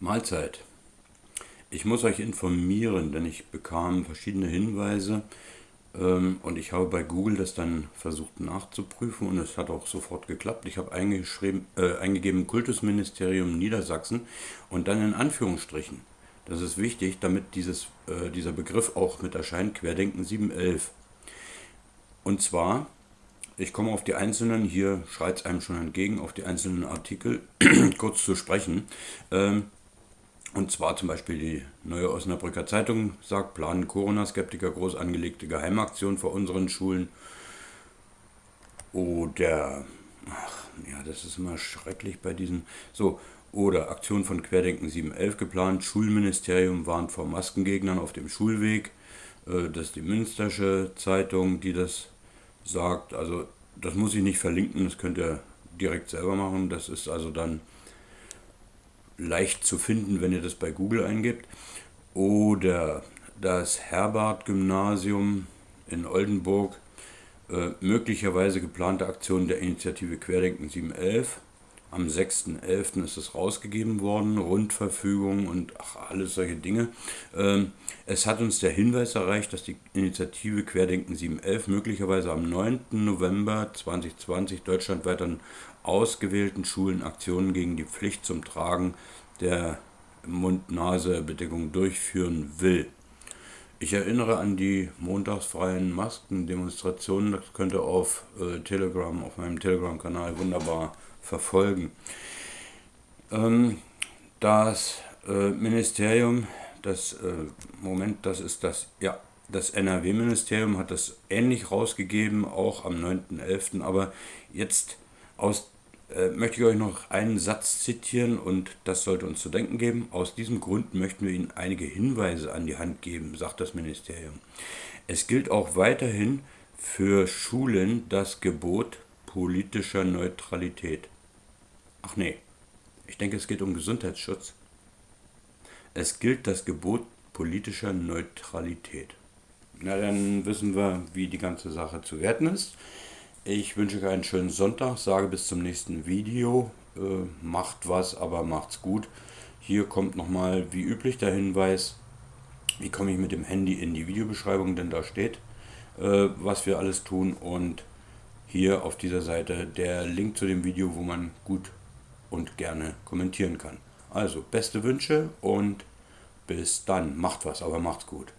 Mahlzeit. Ich muss euch informieren, denn ich bekam verschiedene Hinweise ähm, und ich habe bei Google das dann versucht nachzuprüfen und es hat auch sofort geklappt. Ich habe eingeschrieben, äh, eingegeben Kultusministerium Niedersachsen und dann in Anführungsstrichen. Das ist wichtig, damit dieses, äh, dieser Begriff auch mit erscheint, Querdenken 711. Und zwar, ich komme auf die einzelnen, hier schreit es einem schon entgegen, auf die einzelnen Artikel kurz zu sprechen. Ähm, und zwar zum Beispiel die neue Osnabrücker Zeitung sagt, planen Corona-Skeptiker groß angelegte Geheimaktion vor unseren Schulen. Oder, ach ja, das ist immer schrecklich bei diesen. So, oder Aktion von Querdenken 711 geplant, Schulministerium warnt vor Maskengegnern auf dem Schulweg. Äh, das ist die Münstersche Zeitung, die das sagt. Also, das muss ich nicht verlinken, das könnt ihr direkt selber machen. Das ist also dann leicht zu finden, wenn ihr das bei Google eingibt. Oder das Herbert-Gymnasium in Oldenburg, äh, möglicherweise geplante Aktion der Initiative Querdenken 711. Am 6.11. ist es rausgegeben worden, Rundverfügung und ach, alles solche Dinge. Ähm, es hat uns der Hinweis erreicht, dass die Initiative Querdenken 711 möglicherweise am 9. November 2020 deutschlandweit an ausgewählten Schulen Aktionen gegen die Pflicht zum Tragen der Mund-Nase-Bedeckung durchführen will. Ich erinnere an die montagsfreien Maskendemonstrationen. Das könnt ihr auf äh, Telegram, auf meinem Telegram-Kanal wunderbar verfolgen. Ähm, das äh, Ministerium, das äh, Moment, das ist das, ja, das NRW-Ministerium hat das ähnlich rausgegeben, auch am 9.11. Aber jetzt aus, äh, möchte ich euch noch einen Satz zitieren und das sollte uns zu denken geben. Aus diesem Grund möchten wir Ihnen einige Hinweise an die Hand geben, sagt das Ministerium. Es gilt auch weiterhin für Schulen das Gebot politischer Neutralität. Ach nee, ich denke, es geht um Gesundheitsschutz. Es gilt das Gebot politischer Neutralität. Na, dann wissen wir, wie die ganze Sache zu werten ist. Ich wünsche euch einen schönen Sonntag, sage bis zum nächsten Video. Äh, macht was, aber macht's gut. Hier kommt nochmal wie üblich der Hinweis, wie komme ich mit dem Handy in die Videobeschreibung, denn da steht, äh, was wir alles tun und hier auf dieser Seite der Link zu dem Video, wo man gut und gerne kommentieren kann. Also, beste Wünsche und bis dann. Macht was, aber macht's gut.